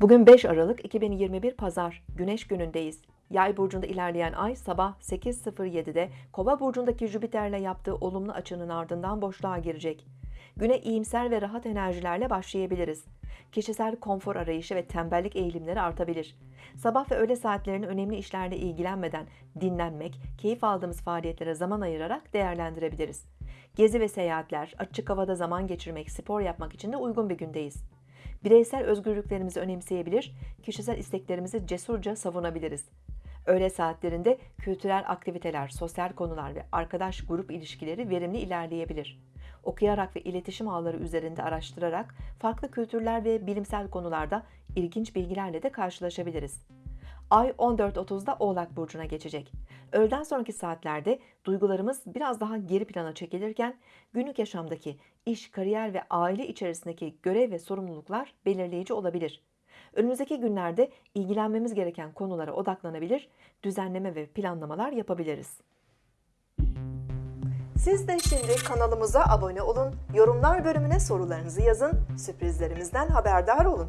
Bugün 5 Aralık 2021 Pazar, Güneş günündeyiz. Yay burcunda ilerleyen ay sabah 8.07'de Kova burcundaki Jüpiter'le yaptığı olumlu açının ardından boşluğa girecek. Güne iyimser ve rahat enerjilerle başlayabiliriz. Kişisel konfor arayışı ve tembellik eğilimleri artabilir. Sabah ve öğle saatlerini önemli işlerle ilgilenmeden dinlenmek, keyif aldığımız faaliyetlere zaman ayırarak değerlendirebiliriz. Gezi ve seyahatler, açık havada zaman geçirmek, spor yapmak için de uygun bir gündeyiz. Bireysel özgürlüklerimizi önemseyebilir, kişisel isteklerimizi cesurca savunabiliriz. Öğle saatlerinde kültürel aktiviteler, sosyal konular ve arkadaş grup ilişkileri verimli ilerleyebilir. Okuyarak ve iletişim ağları üzerinde araştırarak farklı kültürler ve bilimsel konularda ilginç bilgilerle de karşılaşabiliriz. Ay 14.30'da Oğlak Burcu'na geçecek. Öğleden sonraki saatlerde duygularımız biraz daha geri plana çekilirken günlük yaşamdaki iş, kariyer ve aile içerisindeki görev ve sorumluluklar belirleyici olabilir. Önümüzdeki günlerde ilgilenmemiz gereken konulara odaklanabilir, düzenleme ve planlamalar yapabiliriz. Siz de şimdi kanalımıza abone olun, yorumlar bölümüne sorularınızı yazın, sürprizlerimizden haberdar olun.